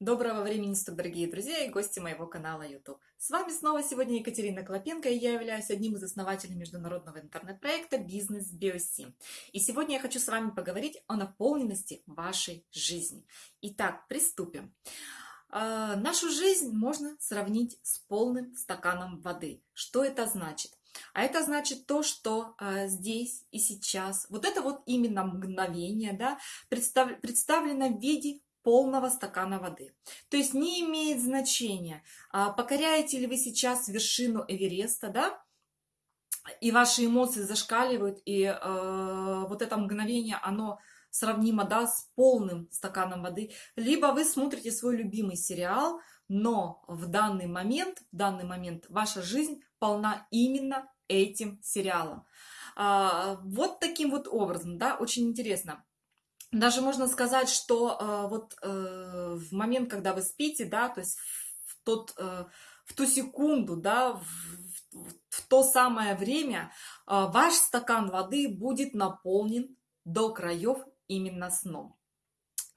Доброго времени суток, дорогие друзья и гости моего канала YouTube. С вами снова сегодня Екатерина Клопенко, и я являюсь одним из основателей международного интернет-проекта «Бизнес Биоси». И сегодня я хочу с вами поговорить о наполненности вашей жизни. Итак, приступим. А, нашу жизнь можно сравнить с полным стаканом воды. Что это значит? А это значит то, что э, здесь и сейчас, вот это вот именно мгновение, да, представ, представлено в виде полного стакана воды. То есть не имеет значения, а, покоряете ли вы сейчас вершину Эвереста, да, и ваши эмоции зашкаливают, и э, вот это мгновение, оно сравнимо, да, с полным стаканом воды, либо вы смотрите свой любимый сериал, но в данный момент, в данный момент ваша жизнь полна именно этим сериалом. А, вот таким вот образом, да, очень интересно. Даже можно сказать, что э, вот э, в момент, когда вы спите, да, то есть в, тот, э, в ту секунду, да, в, в, в то самое время э, ваш стакан воды будет наполнен до краев именно сном.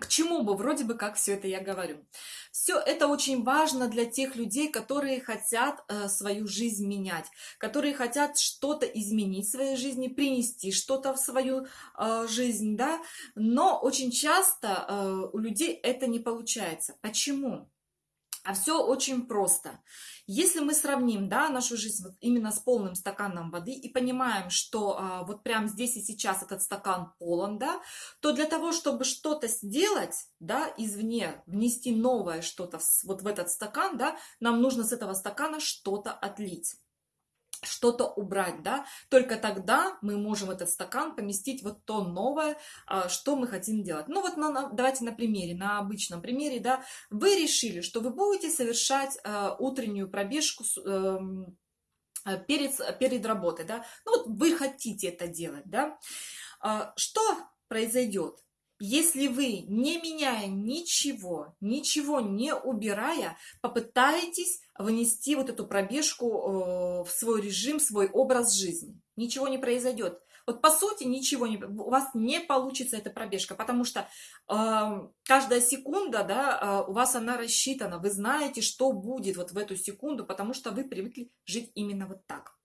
К чему бы вроде бы как все это я говорю? Все это очень важно для тех людей, которые хотят э, свою жизнь менять, которые хотят что-то изменить в своей жизни, принести что-то в свою э, жизнь, да. Но очень часто э, у людей это не получается. Почему? А все очень просто. Если мы сравним да, нашу жизнь вот именно с полным стаканом воды и понимаем, что а, вот прямо здесь и сейчас этот стакан полон, да, то для того, чтобы что-то сделать да, извне, внести новое что-то вот в этот стакан, да, нам нужно с этого стакана что-то отлить что-то убрать, да, только тогда мы можем этот стакан поместить вот то новое, а, что мы хотим делать. Ну вот на, давайте на примере, на обычном примере, да, вы решили, что вы будете совершать а, утреннюю пробежку эм, а, перед, перед работой, да, ну вот вы хотите это делать, да, что произойдет? Если вы, не меняя ничего, ничего не убирая, попытаетесь внести вот эту пробежку э, в свой режим, свой образ жизни, ничего не произойдет. Вот по сути ничего не, у вас не получится эта пробежка, потому что э, каждая секунда, да, э, у вас она рассчитана, вы знаете, что будет вот в эту секунду, потому что вы привыкли жить именно вот так.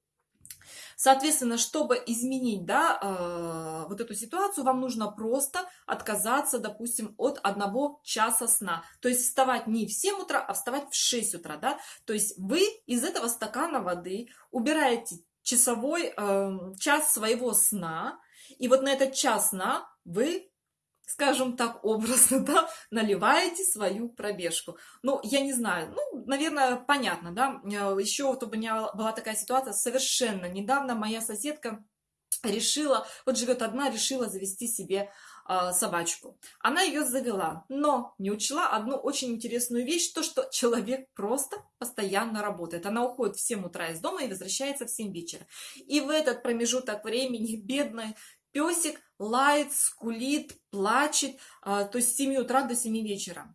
Соответственно, чтобы изменить да, э, вот эту ситуацию, вам нужно просто отказаться, допустим, от одного часа сна. То есть вставать не в 7 утра, а вставать в 6 утра. Да? То есть вы из этого стакана воды убираете часовой э, час своего сна, и вот на этот час сна вы скажем так, образно, да, наливаете свою пробежку. Ну, я не знаю, ну, наверное, понятно, да. Э, Еще вот у меня была такая ситуация совершенно недавно. Моя соседка решила, вот живет одна, решила завести себе э, собачку. Она ее завела, но не учла одну очень интересную вещь, то, что человек просто постоянно работает. Она уходит в 7 утра из дома и возвращается в 7 вечера. И в этот промежуток времени бедная Песик лает, скулит, плачет, а, то есть с 7 утра до 7 вечера.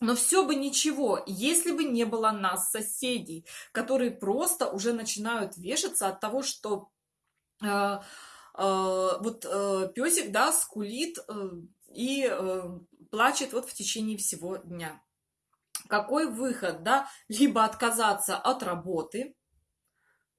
Но все бы ничего, если бы не было нас, соседей, которые просто уже начинают вешаться от того, что э, э, вот э, песик, да, скулит э, и э, плачет вот в течение всего дня. Какой выход, да? Либо отказаться от работы,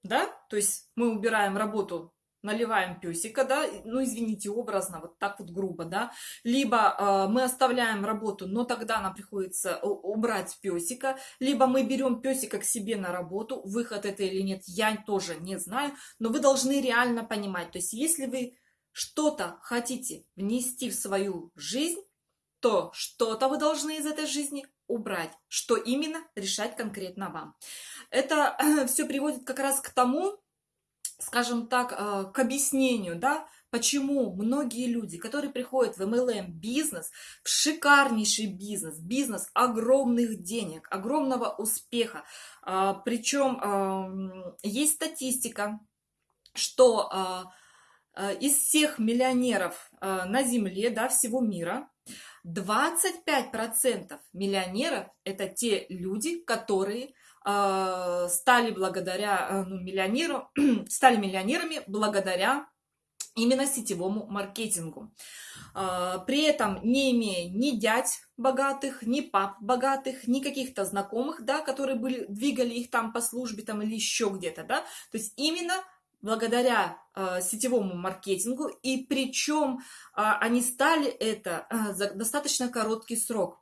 да, то есть мы убираем работу наливаем песика, да, ну, извините, образно, вот так вот грубо, да, либо э, мы оставляем работу, но тогда нам приходится убрать песика, либо мы берем песика к себе на работу, выход это или нет, я тоже не знаю, но вы должны реально понимать, то есть если вы что-то хотите внести в свою жизнь, то что-то вы должны из этой жизни убрать, что именно решать конкретно вам. Это все приводит как раз к тому, скажем так, э, к объяснению, да, почему многие люди, которые приходят в MLM бизнес, в шикарнейший бизнес, бизнес огромных денег, огромного успеха, а, причем есть статистика, что а, а, из всех миллионеров на Земле, да, всего мира, 25% миллионеров – это те люди, которые стали благодаря ну, миллионеру, стали миллионерами благодаря именно сетевому маркетингу. А, при этом не имея ни дядь богатых, ни пап богатых, ни каких-то знакомых, да, которые были, двигали их там по службе там, или еще где-то, да, то есть именно благодаря э, сетевому маркетингу, и причем э, они стали это э, за достаточно короткий срок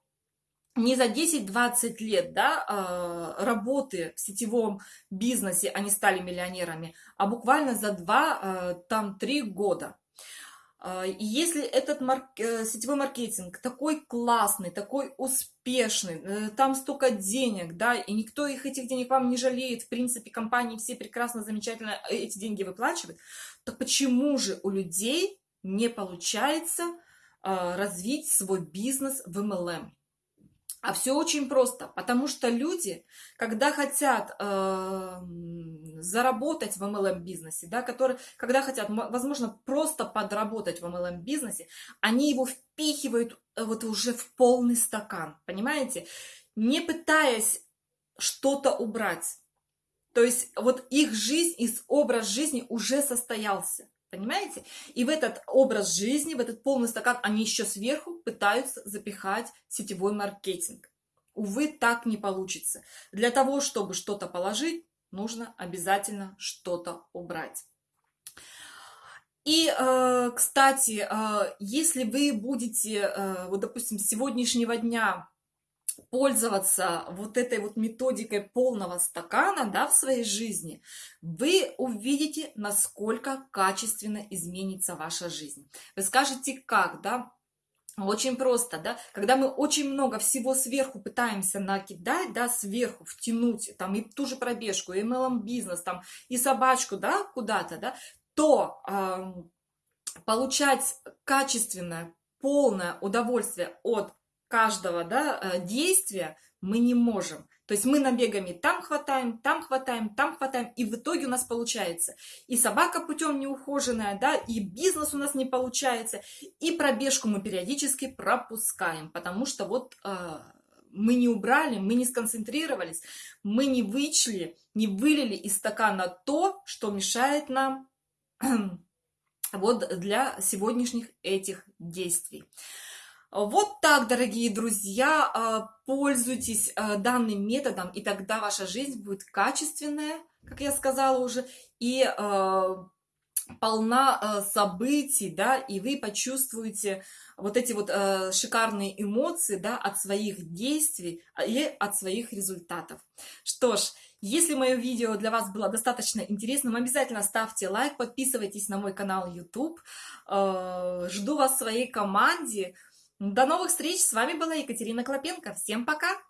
не за 10-20 лет да, а, работы в сетевом бизнесе они стали миллионерами, а буквально за 2-3 а, года. А, если этот марк... Э, сетевой маркетинг такой классный, такой успешный, э, там столько денег, да, и никто их этих денег вам не жалеет, в принципе, компании все прекрасно, замечательно эти деньги выплачивают, то почему же у людей не получается развить свой бизнес в MLM? А все очень просто, потому что люди, когда хотят э, заработать в MLM-бизнесе, да, которые, когда хотят, возможно, просто подработать в MLM-бизнесе, они его впихивают э, вот уже в полный стакан, понимаете? Не пытаясь что-то убрать. То есть вот их жизнь, их образ жизни уже состоялся. Понимаете? И в этот образ жизни, в этот полный стакан, они еще сверху пытаются запихать сетевой маркетинг. Увы, так не получится. Для того, чтобы что-то положить, нужно обязательно что-то убрать. И, э, кстати, э, если вы будете, э, вот, допустим, с сегодняшнего дня пользоваться вот этой вот методикой полного стакана да, в своей жизни, вы увидите, насколько качественно изменится ваша жизнь. Вы скажете, как, да? Очень просто, да, когда мы очень много всего сверху пытаемся накидать, да, сверху втянуть, там, и ту же пробежку, и MLM бизнес, там, и собачку, да, куда-то, да, то э, получать качественное, полное удовольствие от каждого да, э, действия мы не можем. То есть мы набегами там хватаем, там хватаем, там хватаем, и в итоге у нас получается и собака путем неухоженная, да, и бизнес у нас не получается, и пробежку мы периодически пропускаем, потому что вот э, мы не убрали, мы не сконцентрировались, мы не вычли, не вылили из стакана то, что мешает нам вот для сегодняшних этих действий. Вот так, дорогие друзья, а, пользуйтесь а, данным методом, и тогда ваша жизнь будет качественная, как я сказала уже, и а, полна событий, да, и вы почувствуете вот эти вот шикарные эмоции, да, от своих действий и от своих результатов. Что ж, если мое видео для вас было достаточно интересным, обязательно ставьте лайк, подписывайтесь на мой канал YouTube. Жду вас в своей команде. До новых встреч! С вами была Екатерина Клопенко. Всем пока!